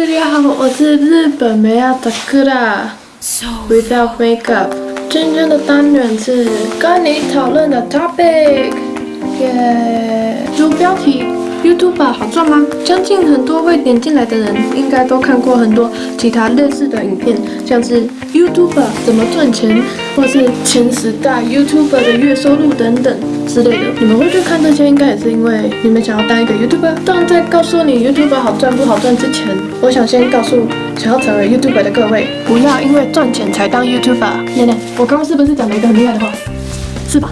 大家好我是日本美亚的克拉，Without Makeup。真正的单元是跟你讨论的 topic，耶。主标题：YouTube 好赚吗？相信很多会点进来的人应该都看过很多其他类似的影片，像是 YouTube 怎么赚钱，或是前十大 YouTube 的月收入等等。之类的，你们会去看这些，应该也是因为你们想要当一个 YouTuber。但在告诉你 YouTuber 好赚不好赚之前，我想先告诉想要成为 YouTuber 的各位，不要因为赚钱才当 YouTuber。奶奶，我刚刚是不是讲了一个很厉害的话？是吧？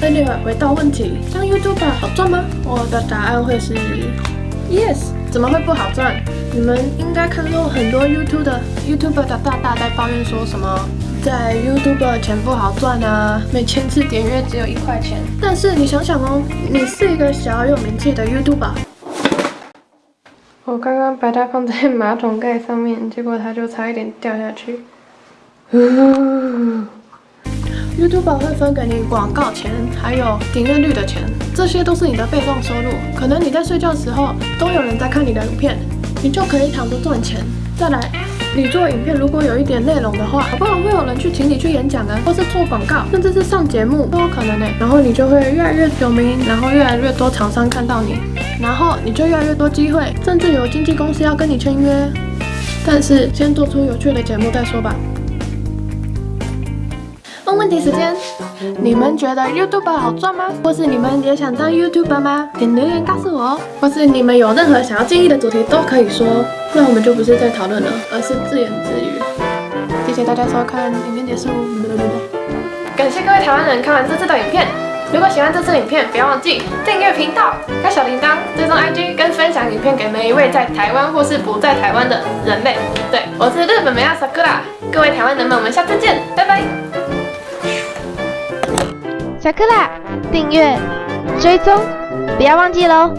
那另外回到问题，当 YouTuber 好赚吗？我的答案会是 Yes。怎么会不好赚？你们应该看过很多 YouTube 的 YouTuber 的大大在抱怨说什么？在 YouTube 钱不好赚啊，每千次点阅只有一块钱。但是你想想哦，你是一个小有名气的 YouTuber。我刚刚把它放在马桶盖上面，结果它就差一点掉下去。YouTube 会分给你广告钱，还有点阅率的钱，这些都是你的被动收入。可能你在睡觉的时候都有人在看你的影片，你就可以躺着赚钱。再来。你做影片，如果有一点内容的话，好不好会有人去请你去演讲啊，或是做广告，甚至是上节目都有可能呢。然后你就会越来越有名，然后越来越多厂商看到你，然后你就越来越多机会，甚至有经纪公司要跟你签约。但是先做出有趣的节目再说吧。问问题时间，你们觉得 YouTube 好赚吗？或是你们也想当 YouTuber 吗？点留言告诉我哦。或是你们有任何想要建议的主题都可以说，那我们就不是在讨论了，而是自言自语。谢谢大家收看，影片结束。感谢各位台湾人看完这次的影片。如果喜欢这次影片，不要忘记订阅频道、开小铃铛、追踪 IG 跟分享影片给每一位在台湾或是不在台湾的人类。对，我是日本美亚 Sakura，各位台湾人们，我们下次见，订阅、追踪，不要忘记喽！